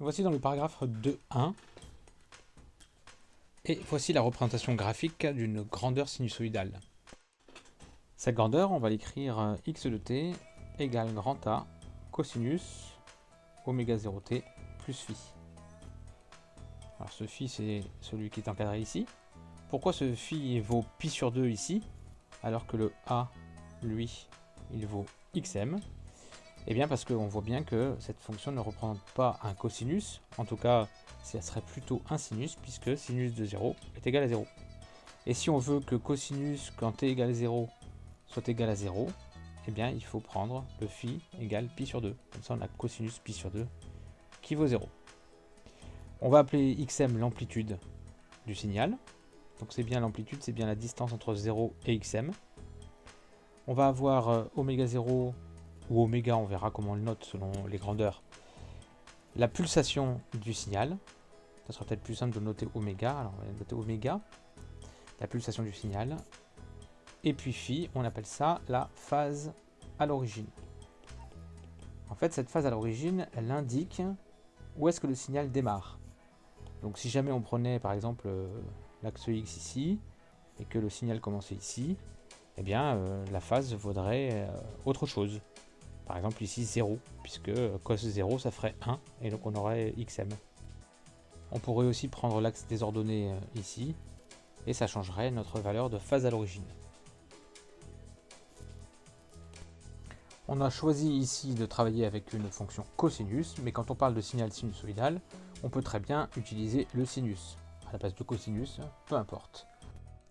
Voici dans le paragraphe 2.1 et voici la représentation graphique d'une grandeur sinusoïdale. Cette grandeur, on va l'écrire euh, x de t égale grand A cosinus oméga 0t plus phi. Alors ce phi, c'est celui qui est encadré ici. Pourquoi ce phi vaut pi sur 2 ici, alors que le A, lui, il vaut xm? Eh bien parce qu'on voit bien que cette fonction ne représente pas un cosinus, en tout cas, ça serait plutôt un sinus, puisque sinus de 0 est égal à 0. Et si on veut que cosinus, quand t égale 0, soit égal à 0, eh bien il faut prendre le phi égale pi sur 2. Comme ça on a cosinus pi sur 2 qui vaut 0. On va appeler xm l'amplitude du signal. Donc c'est bien l'amplitude, c'est bien la distance entre 0 et xm. On va avoir euh, oméga 0 ou oméga, on verra comment on le note selon les grandeurs. La pulsation du signal. Ça sera peut-être plus simple de noter oméga. Alors on va noter oméga. La pulsation du signal. Et puis phi, on appelle ça la phase à l'origine. En fait, cette phase à l'origine, elle indique où est-ce que le signal démarre. Donc si jamais on prenait par exemple euh, l'axe X ici, et que le signal commençait ici, eh bien euh, la phase vaudrait euh, autre chose. Par exemple ici 0, puisque cos 0 ça ferait 1, et donc on aurait xm. On pourrait aussi prendre l'axe des ordonnées ici, et ça changerait notre valeur de phase à l'origine. On a choisi ici de travailler avec une fonction cosinus, mais quand on parle de signal sinusoïdal, on peut très bien utiliser le sinus. À la place de cosinus, peu importe.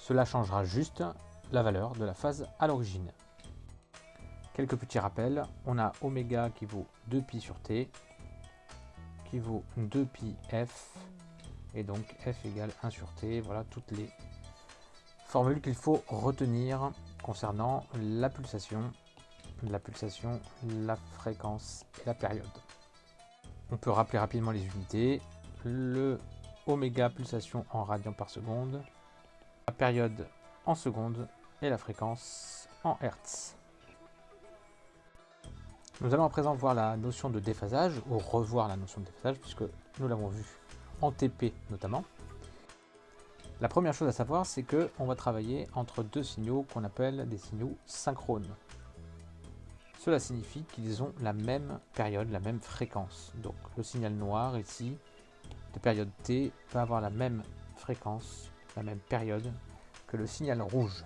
Cela changera juste la valeur de la phase à l'origine. Quelques petits rappels, on a oméga qui vaut 2pi sur t, qui vaut 2pi f, et donc f égale 1 sur t, voilà toutes les formules qu'il faut retenir concernant la pulsation la pulsation, la fréquence et la période. On peut rappeler rapidement les unités. Le oméga pulsation en radians par seconde, la période en secondes et la fréquence en hertz. Nous allons à présent voir la notion de déphasage, ou revoir la notion de déphasage, puisque nous l'avons vu en TP notamment. La première chose à savoir, c'est qu'on va travailler entre deux signaux qu'on appelle des signaux synchrones. Cela signifie qu'ils ont la même période, la même fréquence. Donc le signal noir ici, de période t, va avoir la même fréquence, la même période que le signal rouge.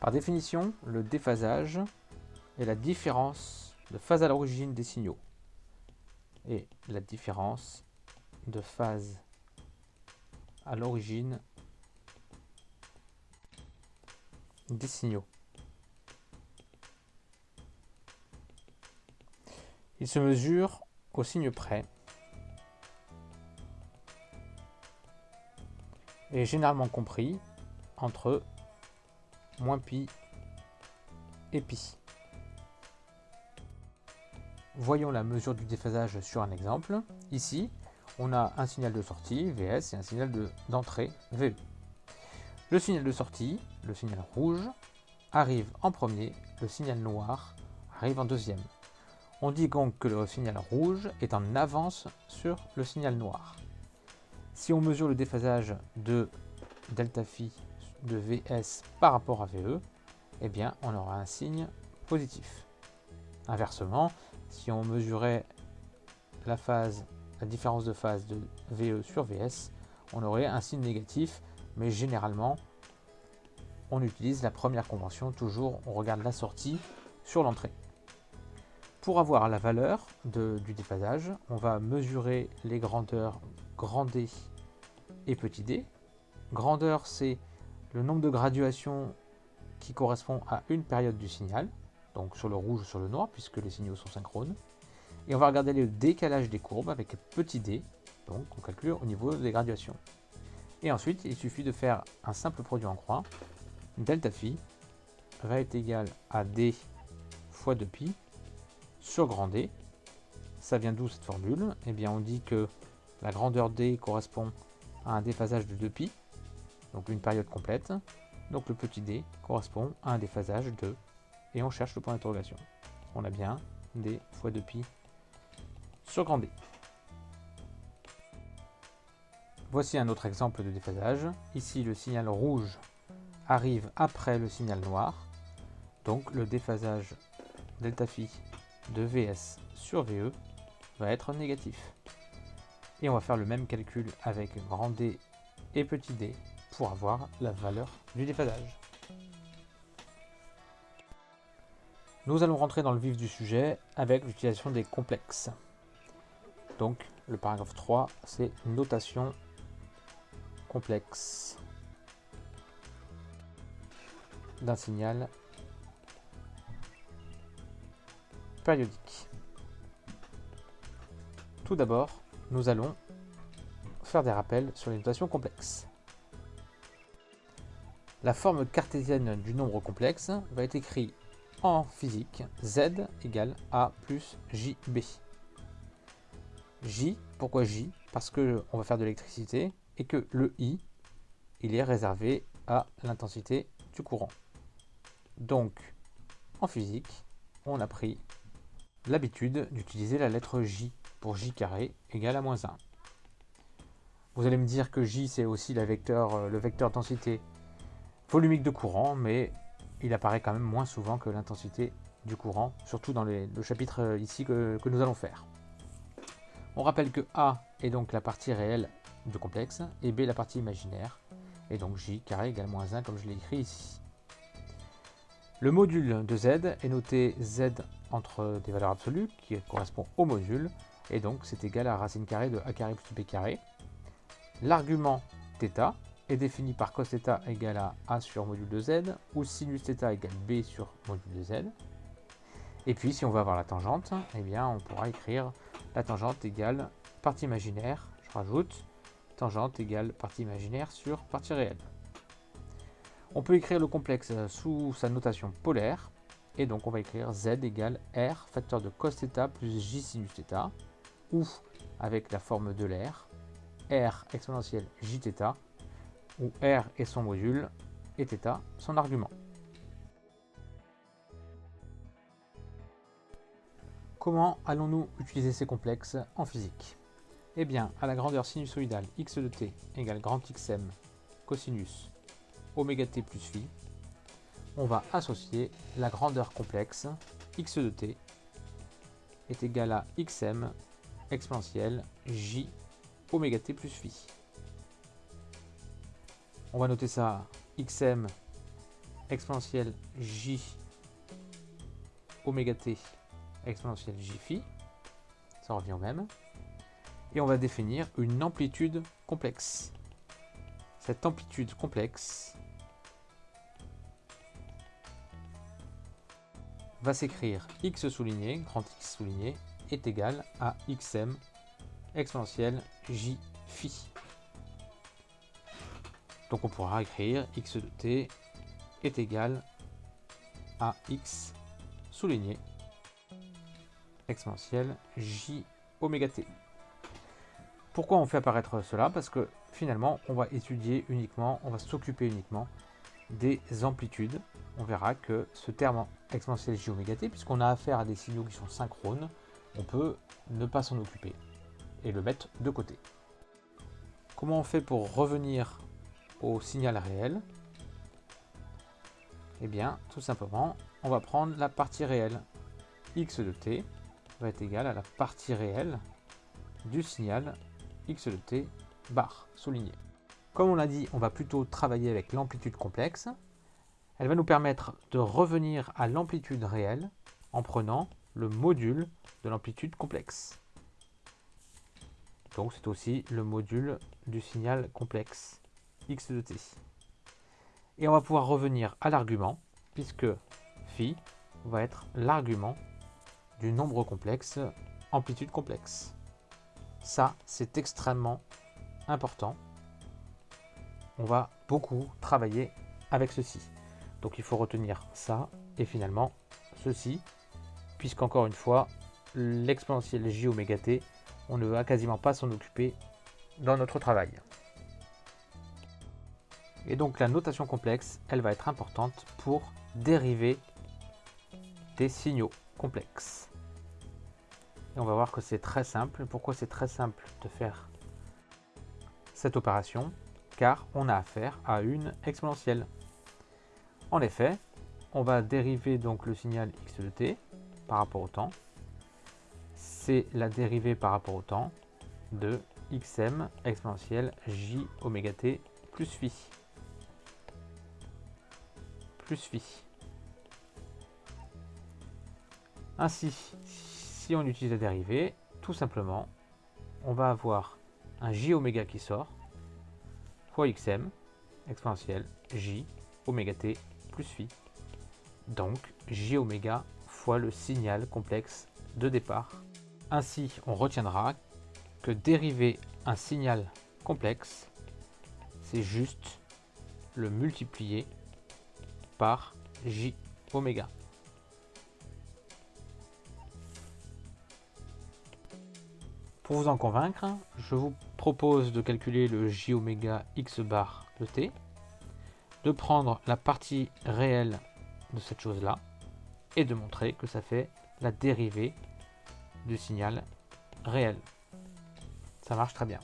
Par définition, le déphasage est la différence de phase à l'origine des signaux et la différence de phase à l'origine des signaux. Il se mesure au signe près et généralement compris entre moins pi et pi. Voyons la mesure du déphasage sur un exemple. Ici, on a un signal de sortie, VS, et un signal d'entrée, VE. Le signal de sortie, le signal rouge, arrive en premier, le signal noir arrive en deuxième. On dit donc que le signal rouge est en avance sur le signal noir. Si on mesure le déphasage de delta phi de Vs par rapport à Ve, eh bien on aura un signe positif. Inversement, si on mesurait la phase, la différence de phase de Ve sur Vs, on aurait un signe négatif, mais généralement on utilise la première convention, toujours on regarde la sortie sur l'entrée. Pour avoir la valeur du déphasage, on va mesurer les grandeurs grand D et petit d. Grandeur, c'est le nombre de graduations qui correspond à une période du signal, donc sur le rouge ou sur le noir, puisque les signaux sont synchrones. Et on va regarder le décalage des courbes avec petit d, donc on calcule au niveau des graduations. Et ensuite, il suffit de faire un simple produit en croix. Delta phi va être égal à d fois 2pi sur grand D. Ça vient d'où cette formule? Eh bien on dit que la grandeur D correspond à un déphasage de 2pi, donc une période complète. Donc le petit d correspond à un déphasage de, et on cherche le point d'interrogation. On a bien d fois 2pi sur grand D. Voici un autre exemple de déphasage. Ici, le signal rouge arrive après le signal noir. Donc le déphasage delta phi de VS sur VE va être négatif. Et on va faire le même calcul avec grand D et petit d pour avoir la valeur du déphasage. Nous allons rentrer dans le vif du sujet avec l'utilisation des complexes. Donc le paragraphe 3, c'est notation complexe d'un signal périodique. Tout d'abord, nous allons faire des rappels sur les notations complexes. La forme cartésienne du nombre complexe va être écrite en physique z égale a plus jb. J, pourquoi J? Parce que on va faire de l'électricité et que le I, il est réservé à l'intensité du courant. Donc, en physique, on a pris l'habitude d'utiliser la lettre J pour J carré égale à moins 1. Vous allez me dire que J c'est aussi vecteur, euh, le vecteur densité volumique de courant, mais il apparaît quand même moins souvent que l'intensité du courant, surtout dans le chapitre euh, ici que, nous allons faire. On rappelle que A est donc la partie réelle du complexe et B la partie imaginaire, et donc J carré égale moins 1 comme je l'ai écrit ici. Le module de Z est noté Z entre des valeurs absolues qui correspond au module, et donc c'est égal à racine carrée de A carré plus B carré. L'argument θ est défini par cos θ égale à A sur module de Z, ou sinus θ égale B sur module de Z. Et puis si on veut avoir la tangente, eh bien on pourra écrire la tangente égale partie imaginaire, je rajoute, tangente égale partie imaginaire sur partie réelle. On peut écrire le complexe sous sa notation polaire, et donc on va écrire z égale r facteur de cos θ plus j sinus θ, ou avec la forme de l'air, r exponentielle jθ, où r est son module et θ son argument. Comment allons-nous utiliser ces complexes en physique? Eh bien, à la grandeur sinusoïdale x de t égale grand xm cosinus oméga t plus phi, on va associer la grandeur complexe x de t est égal à xm exponentielle j oméga t plus phi. On va noter ça xm exponentielle j oméga t exponentielle j phi, ça revient au même, et on va définir une amplitude complexe. Cette amplitude complexe va s'écrire x souligné, grand X souligné, est égal à xm exponentielle j phi. Donc on pourra écrire x de t est égal à x souligné exponentielle j oméga t. Pourquoi on fait apparaître cela? Parce que finalement, on va étudier uniquement, on va s'occuper uniquement des amplitudes. On verra que ce terme exponentielle j oméga t, puisqu'on a affaire à des signaux qui sont synchrones, on peut ne pas s'en occuper et le mettre de côté. Comment on fait pour revenir signal réel Eh bien, tout simplement, on va prendre la partie réelle x de t va être égal à la partie réelle du signal x de t bar souligné. Comme on l'a dit, on va plutôt travailler avec l'amplitude complexe. Elle va nous permettre de revenir à l'amplitude réelle en prenant le module de l'amplitude complexe. Donc c'est aussi le module du signal complexe x de t. Et on va pouvoir revenir à l'argument, puisque phi va être l'argument du nombre complexe amplitude complexe. Ça, c'est extrêmement important. On va beaucoup travailler avec ceci. Donc il faut retenir ça et finalement ceci, puisqu'encore une fois, l'exponentielle j oméga t, on ne va quasiment pas s'en occuper dans notre travail. Et donc la notation complexe, elle va être importante pour dériver des signaux complexes. Et on va voir que c'est très simple. Pourquoi c'est très simple de faire cette opération? Car on a affaire à une exponentielle. En effet, on va dériver donc le signal x de t par rapport au temps. C'est la dérivée par rapport au temps de xm exponentielle j oméga t plus phi. Plus. Ainsi, si on utilise la dérivée, tout simplement, on va avoir un j oméga qui sort, fois xm, exponentielle j oméga t plus phi. Donc j oméga fois le signal complexe de départ. Ainsi, on retiendra que dériver un signal complexe, c'est juste le multiplier par j oméga. Pour vous en convaincre, je vous propose de calculer le j oméga x bar de t, de prendre la partie réelle de cette chose-là, et de montrer que ça fait la dérivée du signal réel. Ça marche très bien.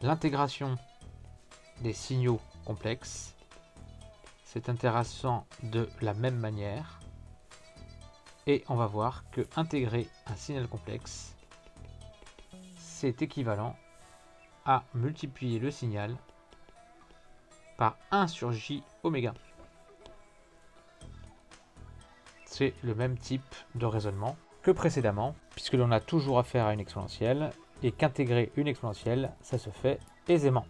L'intégration des signaux complexes, c'est intéressant de la même manière. Et on va voir que intégrer un signal complexe, c'est équivalent à multiplier le signal par 1 sur j oméga. C'est le même type de raisonnement que précédemment, puisque l'on a toujours affaire à une exponentielle, et qu'intégrer une exponentielle, ça se fait aisément.